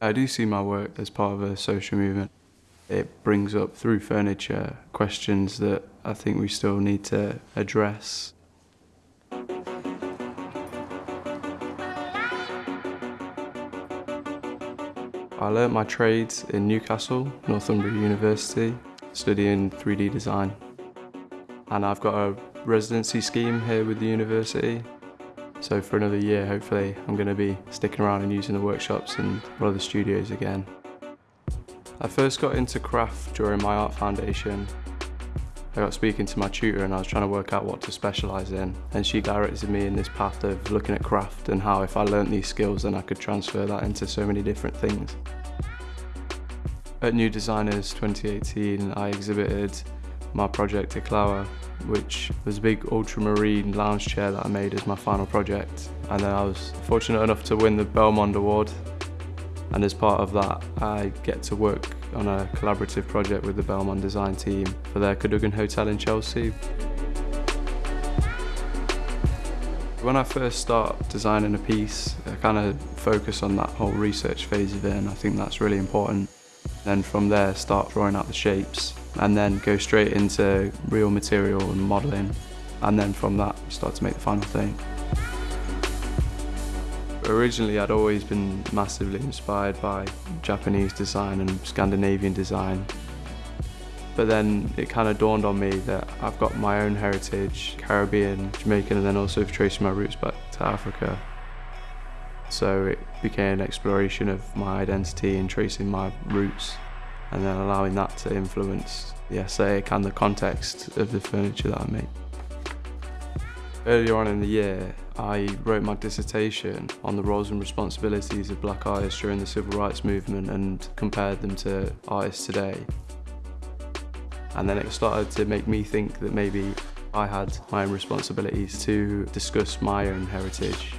I do see my work as part of a social movement. It brings up through furniture questions that I think we still need to address. I learnt my trades in Newcastle, Northumbria University, studying 3D design. And I've got a residency scheme here with the university. So for another year, hopefully, I'm going to be sticking around and using the workshops and one of the studios again. I first got into craft during my art foundation. I got speaking to my tutor and I was trying to work out what to specialise in and she directed me in this path of looking at craft and how if I learnt these skills then I could transfer that into so many different things. At New Designers 2018 I exhibited my project Iklawa which was a big ultramarine lounge chair that I made as my final project and then I was fortunate enough to win the Belmond Award and as part of that I get to work on a collaborative project with the Belmond design team for their Cadogan Hotel in Chelsea. When I first start designing a piece, I kind of focus on that whole research phase of it and I think that's really important. Then from there start drawing out the shapes and then go straight into real material and modelling and then from that start to make the final thing. Originally I'd always been massively inspired by Japanese design and Scandinavian design but then it kind of dawned on me that I've got my own heritage, Caribbean, Jamaican and then also tracing my roots back to Africa. So it became an exploration of my identity and tracing my roots and then allowing that to influence the aesthetic and the context of the furniture that I make. Earlier on in the year, I wrote my dissertation on the roles and responsibilities of black artists during the civil rights movement and compared them to artists today. And then it started to make me think that maybe I had my own responsibilities to discuss my own heritage.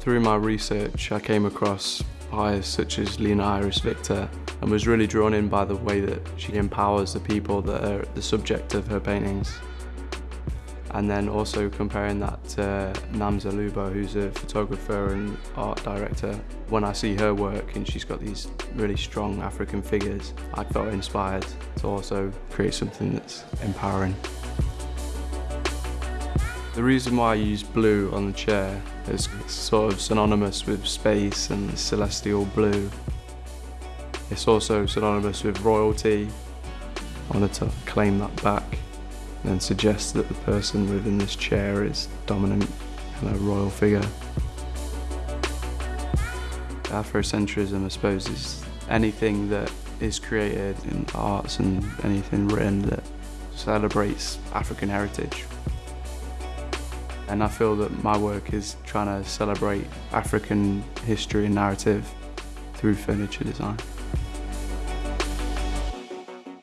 Through my research, I came across artists such as Lina Iris Viktor and was really drawn in by the way that she empowers the people that are the subject of her paintings and then also comparing that to Namsa Leuba who's a photographer and art director. When I see her work and she's got these really strong African figures, I felt inspired to also create something that's empowering. The reason why I use blue on the chair is sort of synonymous with space and celestial blue. It's also synonymous with royalty. I wanted to claim that back and suggest that the person within this chair is dominant and a royal figure. Afrocentrism, I suppose, is anything that is created in arts and anything written that celebrates African heritage. And I feel that my work is trying to celebrate African history and narrative through furniture design.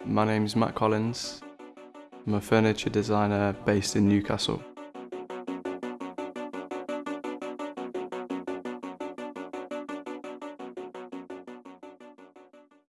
My name is Mac Collins. I'm a furniture designer based in Newcastle.